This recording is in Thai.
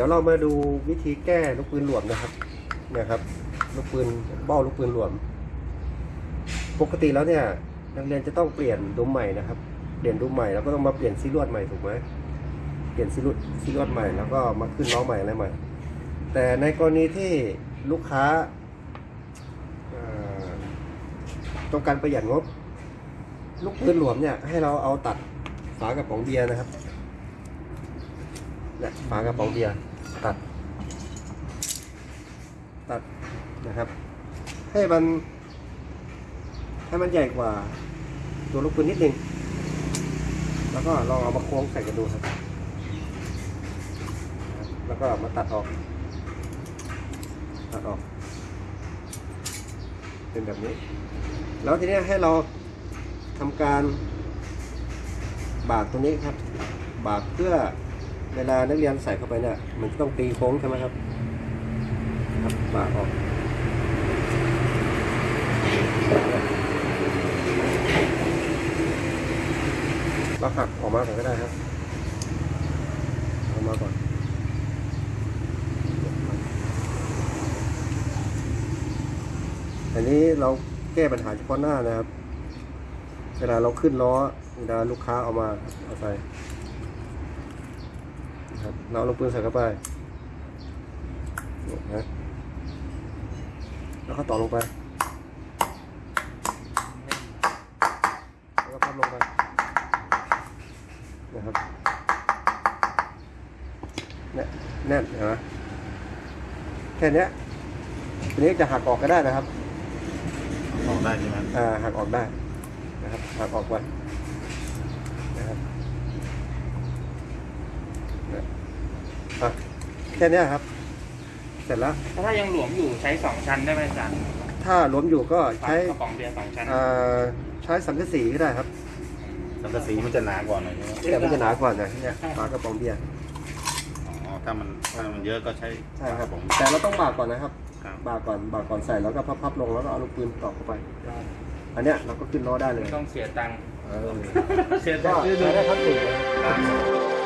ี๋ยวเรามาดูวิธีแก้ลูกปืนหลวมนะครับนี่ยครับลูกปืนเบ้าลูกปืนหลวม ปกติแล้วเนี่ยนักเรียนจะต้องเปลี่ยนดุมใหม่นะครับเปลี่ยนดุมใหม่แล้วก็ต้องมาเปลี่ยนซีลวดใหม่ถูกไหมเปลี่ยนซีลวดซีลวดใหม่แล้วก็มาขึ้นล้อใหม่อะไรใหม่ แต่ในกรณีที่ลูกค้าต้องการประหยัดงบ ลูกปืนหลวมเนี่ยให้เราเอาตัดฝากระป๋องเบียร์นะครับ นี่ยฝากระป๋องเบียร์ตัด ตัดนะครับ ให้มัน ให้มันใหญ่กว่า ตัวลูกปืนนิดนึง แล้วก็ลองเอามาโค้งใส่กันดูครับ แล้วก็มาตัดออก ตัดออก เป็นแบบนี้ แล้วทีนี้ให้เราทำการบากตรงนี้ครับ บากเพื่อ เวลานักเรียนใส่เข้าไปเนี่ยมันต้องตีโค้งใช่ไหมครับครับบากออกเราหักออกมาก่อนก็ได้ครับออกมาก่อนอันนี้เราแก้ปัญหาเฉพาะหน้านะครับ เวลาเราขึ้นล้อเวลาลูกค้าเอามาเอาใส่ ครับเราเอาลูกปืนใส่เข้าไปนะแล้วก็ต่อลงไป แล้วก็พับลงไป นะครับเนี่ยแน่นเห็นไหมแค่เนี้ยทีนี้จะหักออกก็ได้นะครับ ออกได้ใช่ไหมอ่าหักออกได้ นะครับ หักออกไว้นะครับเนี่ยอะแค่เนี้ยครับ เสร็จแล้วถ้ายังหลวมอยู่ใช้สองชั้นได้ไหมอาจารย์ถ้าหลวมอยู่ก็ใช้กระป๋องเบียร์สองชั้นอ่าใช้สังกะสีก็ได้ครับ สังกะสีมันจะหนากว่าหน่อยใช่ไหมแต่มันจะหนากว่าหน่อยเนี่ยฝากระป๋องเบียร์อ๋อถ้ามันถ้ามันเยอะก็ใช้ใช่ครับผมแต่เราต้องบากก่อนนะครับ ครับบากก่อนบากก่อนใส่แล้วก็พับๆลงแล้วก็เอาลูกปืนตอกเข้าไป อันเนี้ยเราก็ขึ้นล้อได้เลยไม่ต้องเสียตังค์เออเสียก็ตังค์ใช้ได้ทั้งหนึ่งเลยครับ